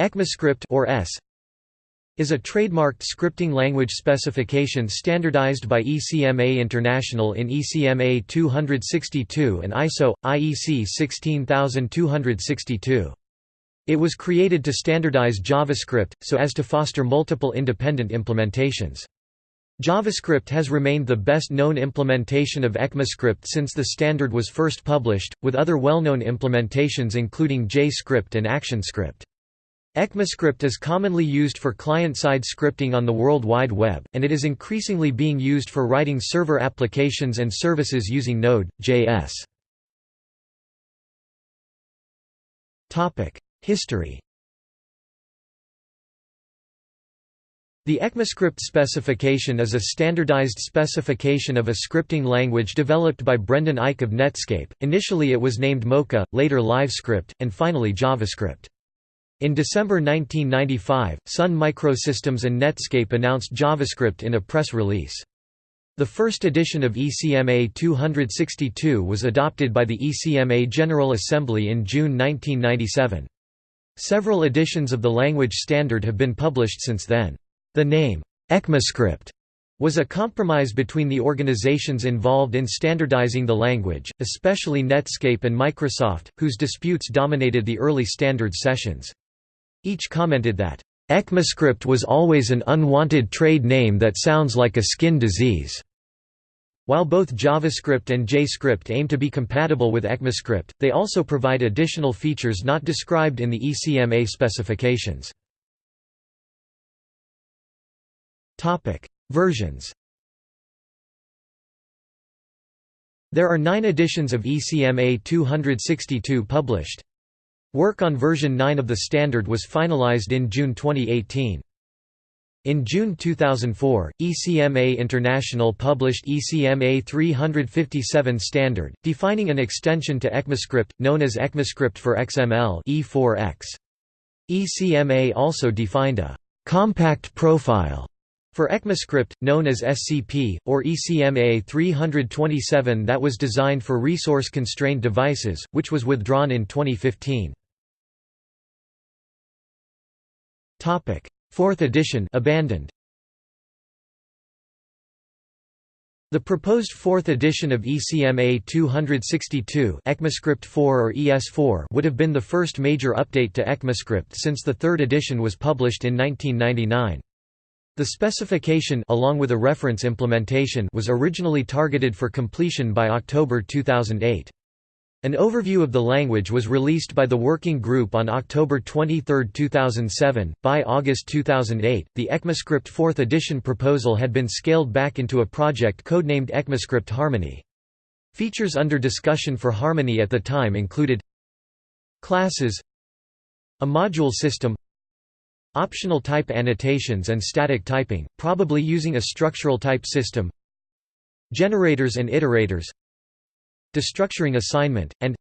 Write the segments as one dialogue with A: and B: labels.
A: ECMAScript or ES is a trademarked scripting language specification standardized by ECMA International in ECMA 262 and ISO IEC 16262. It was created to standardize JavaScript so as to foster multiple independent implementations. JavaScript has remained the best-known implementation of ECMAScript since the standard was first published, with other well-known implementations including JScript and ActionScript. ECMAScript is commonly used for client-side scripting on the World Wide Web, and it is increasingly being used for writing server applications and services using Node.js. History The ECMAScript specification is a standardized specification of a scripting language developed by Brendan Eich of Netscape. Initially it was named Mocha, later LiveScript, and finally JavaScript. In December 1995, Sun Microsystems and Netscape announced JavaScript in a press release. The first edition of ECMA 262 was adopted by the ECMA General Assembly in June 1997. Several editions of the language standard have been published since then. The name, ECMAScript, was a compromise between the organizations involved in standardizing the language, especially Netscape and Microsoft, whose disputes dominated the early standards sessions. Eich commented that, ECMAScript was always an unwanted trade name that sounds like a skin disease. While both JavaScript and JScript aim to be compatible with ECMAScript, they also provide additional features not described in the ECMA specifications. Versions. There are 9 editions of ECMA 262 published. Work on version 9 of the standard was finalized in June 2018. In June 2004, ECMA International published ECMA 357 standard, defining an extension to ECMAScript, known as ECMAScript for XML E4X. ECMA also defined a «compact profile» For ECMAScript, known as SCP, or ECMA 327 that was designed for resource-constrained devices, which was withdrawn in 2015. Fourth edition abandoned. The proposed fourth edition of ECMA 262 ECMAScript 4 or ES4 would have been the first major update to ECMAScript since the third edition was published in 1999. The specification along with a reference implementation was originally targeted for completion by October 2008. An overview of the language was released by the Working Group on October 23, 2007. By August 2008, the ECMAScript 4th edition proposal had been scaled back into a project codenamed ECMAScript Harmony. Features under discussion for Harmony at the time included classes, a module system, Optional type annotations and static typing, probably using a structural type system Generators and iterators Destructuring assignment, and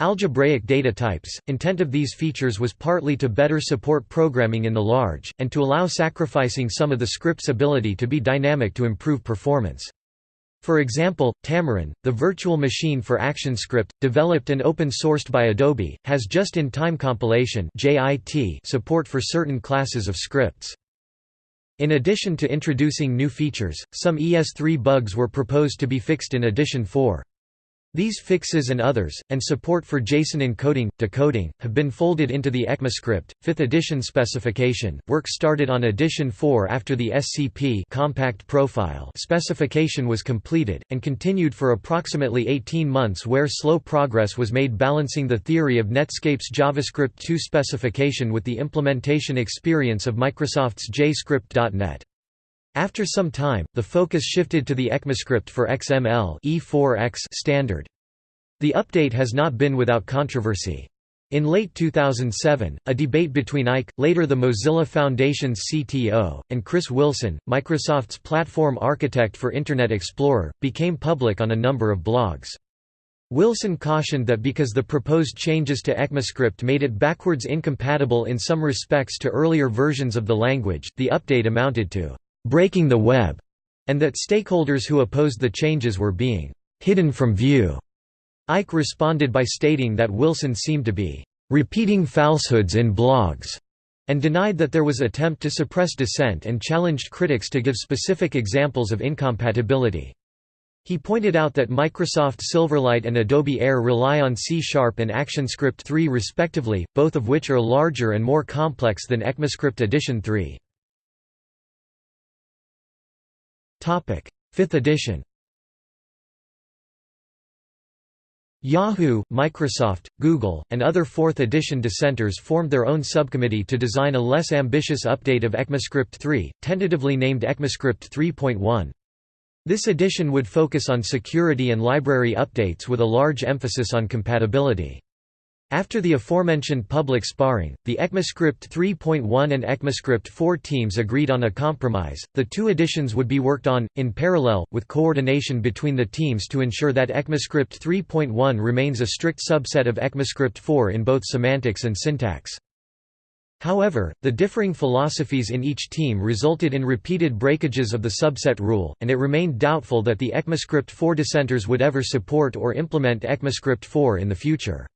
A: Algebraic data types. Intent of these features was partly to better support programming in the large, and to allow sacrificing some of the script's ability to be dynamic to improve performance. For example, Tamarin, the virtual machine for ActionScript, developed and open-sourced by Adobe, has just-in-time compilation support for certain classes of scripts. In addition to introducing new features, some ES3 bugs were proposed to be fixed in Edition 4. These fixes and others, and support for JSON encoding, decoding, have been folded into the ECMAScript, 5th edition specification. Work started on edition 4 after the SCP compact profile specification was completed, and continued for approximately 18 months where slow progress was made balancing the theory of Netscape's JavaScript 2 specification with the implementation experience of Microsoft's JScript.NET. After some time, the focus shifted to the ECMAScript for XML E4X standard. The update has not been without controversy. In late 2007, a debate between Eich, later the Mozilla Foundation's CTO, and Chris Wilson, Microsoft's platform architect for Internet Explorer, became public on a number of blogs. Wilson cautioned that because the proposed changes to ECMAScript made it backwards incompatible in some respects to earlier versions of the language, the update amounted to breaking the web, and that stakeholders who opposed the changes were being hidden from view. Eich responded by stating that Wilson seemed to be repeating falsehoods in blogs, and denied that there was attempt to suppress dissent and challenged critics to give specific examples of incompatibility. He pointed out that Microsoft Silverlight and Adobe Air rely on C-Sharp and ActionScript 3 respectively, both of which are larger and more complex than ECMAScript Edition 3. 5th edition Yahoo, Microsoft, Google, and other 4th edition dissenters formed their own subcommittee to design a less ambitious update of ECMAScript 3, tentatively named ECMAScript 3.1. This edition would focus on security and library updates with a large emphasis on compatibility. After the aforementioned public sparring, the ECMAScript 3.1 and ECMAScript 4 teams agreed on a compromise. The two editions would be worked on, in parallel, with coordination between the teams to ensure that ECMAScript 3.1 remains a strict subset of ECMAScript 4 in both semantics and syntax. However, the differing philosophies in each team resulted in repeated breakages of the subset rule, and it remained doubtful that the ECMAScript 4 dissenters would ever support or implement ECMAScript 4 in the future.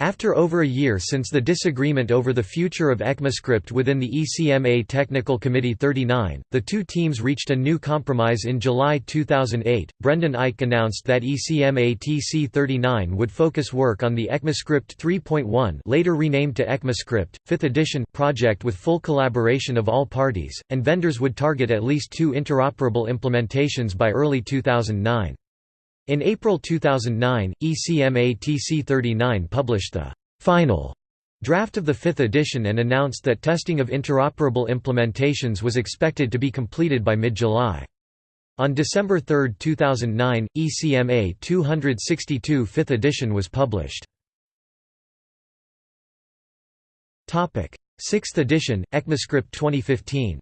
A: After over a year since the disagreement over the future of ECMAScript within the ECMA Technical Committee 39, the two teams reached a new compromise in July 2008. Brendan Eich announced that ECMA TC 39 would focus work on the ECMAScript 3.1, later renamed to ECMAScript, 5th edition project with full collaboration of all parties, and vendors would target at least two interoperable implementations by early 2009. In April 2009, ECMA TC39 published the final draft of the fifth edition and announced that testing of interoperable implementations was expected to be completed by mid-July. On December 3, 2009, ECMA 262 5th edition was published. 6th edition, ECMAScript 2015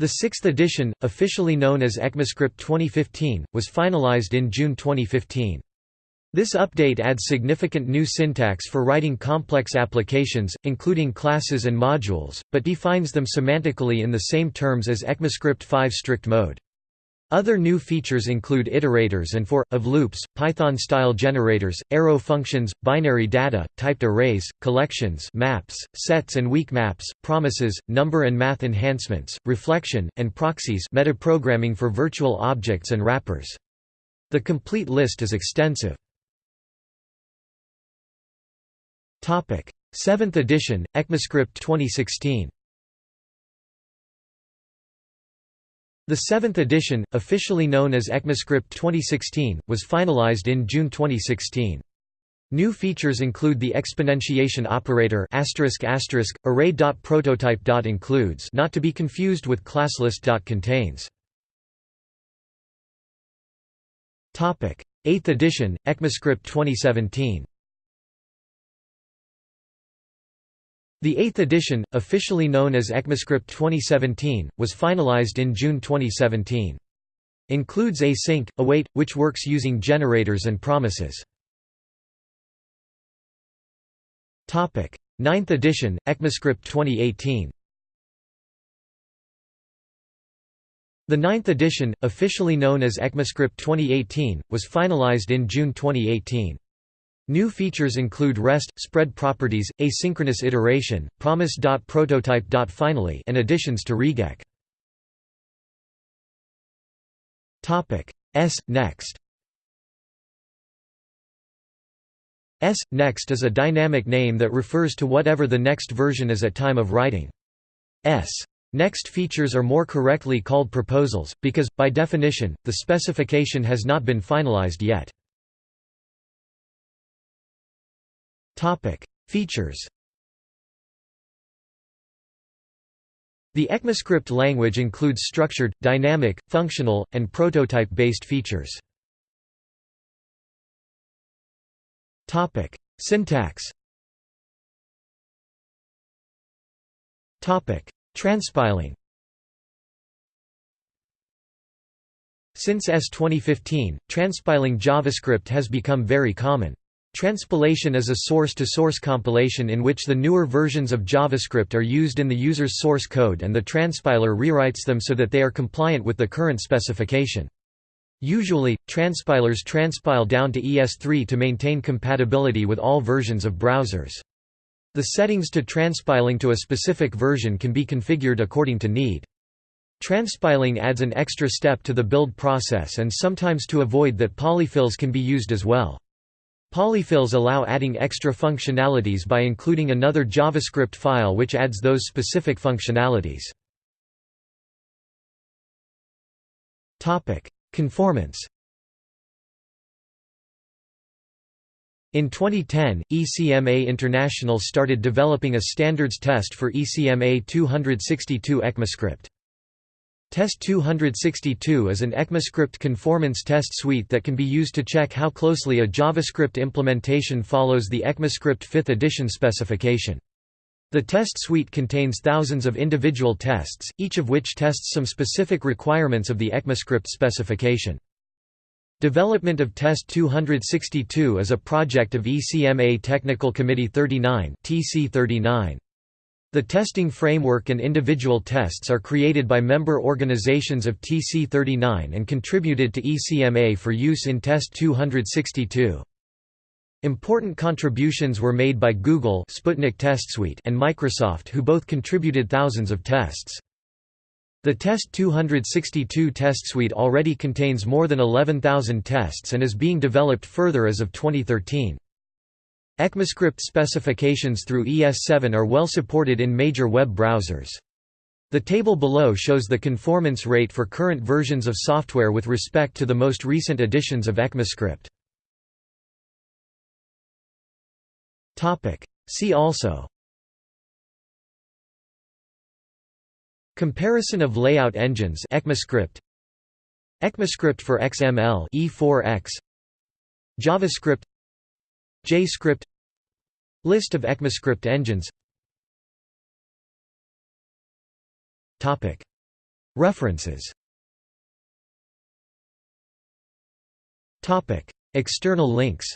A: The sixth edition, officially known as ECMAScript 2015, was finalized in June 2015. This update adds significant new syntax for writing complex applications, including classes and modules, but defines them semantically in the same terms as ECMAScript 5 strict mode. Other new features include iterators and for, of loops, Python-style generators, arrow functions, binary data, typed arrays, collections maps, sets and weak maps, promises, number and math enhancements, reflection, and proxies metaprogramming for virtual objects and wrappers. The complete list is extensive. 7th edition, ECMAScript 2016 The seventh edition, officially known as ECMAScript 2016, was finalized in June 2016. New features include the exponentiation operator array.prototype.includes not to be confused with classlist.contains. 8th edition, ECMAScript 2017 The eighth edition, officially known as ECMAScript 2017, was finalized in June 2017. Includes async, await, which works using generators and promises. Ninth edition, ECMAScript 2018 The ninth edition, officially known as ECMAScript 2018, was finalized in June 2018. New features include REST, spread properties, asynchronous iteration, promise.prototype.finally and additions to RegExp. S. Next S. Next is a dynamic name that refers to whatever the next version is at time of writing. S. Next features are more correctly called proposals, because, by definition, the specification has not been finalized yet. Topic: Features. The ECMAScript language includes structured, dynamic, functional, and prototype-based features. Topic: Syntax. Topic: Transpiling. Since ES 2015, transpiling JavaScript has become very common. Transpilation is a source-to-source -source compilation in which the newer versions of JavaScript are used in the user's source code and the transpiler rewrites them so that they are compliant with the current specification. Usually, transpilers transpile down to ES3 to maintain compatibility with all versions of browsers. The settings to transpiling to a specific version can be configured according to need. Transpiling adds an extra step to the build process and sometimes to avoid that polyfills can be used as well. Polyfills allow adding extra functionalities by including another JavaScript file which adds those specific functionalities. Conformance In 2010, ECMA International started developing a standards test for ECMA 262 ECMAScript. Test 262 is an ECMAScript conformance test suite that can be used to check how closely a JavaScript implementation follows the ECMAScript 5th edition specification. The test suite contains thousands of individual tests, each of which tests some specific requirements of the ECMAScript specification. Development of Test 262 is a project of ECMA Technical Committee 39 TC39. The testing framework and individual tests are created by member organizations of TC39 and contributed to ECMA for use in Test 262. Important contributions were made by Google Sputnik Test Suite and Microsoft who both contributed thousands of tests. The Test 262 test suite already contains more than 11,000 tests and is being developed further as of 2013. ECMAScript specifications through ES7 are well supported in major web browsers. The table below shows the conformance rate for current versions of software with respect to the most recent editions of ECMAScript. See also Comparison of layout engines ECMAScript ECMAScript for XML E4X JavaScript JScript List of ECMAScript engines. References. External links.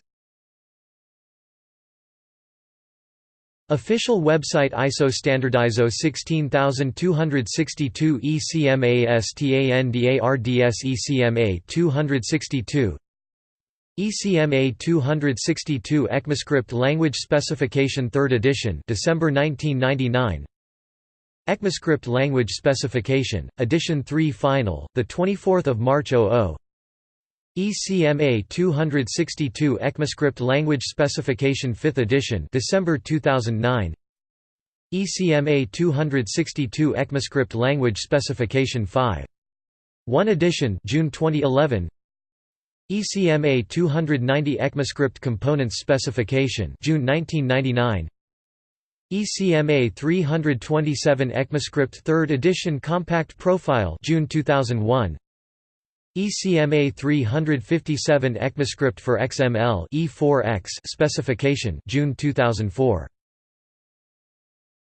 A: Official website ISO standard ISO 16262 ECMASTANDARDS ECMA 262 ECMA 262 ECMAScript Language Specification 3rd edition December 1999 ECMAScript Language Specification, Edition 3 Final, 24 March 00 ECMA 262 ECMAScript Language Specification 5th edition December 2009 ECMA 262 ECMAScript Language Specification 5 1 edition June 2011 ECMA 290 ECMAScript Components Specification June 1999 ECMA 327 ECMAScript 3rd edition Compact Profile June 2001 ECMA 357 ECMAScript for XML E4X specification June 2004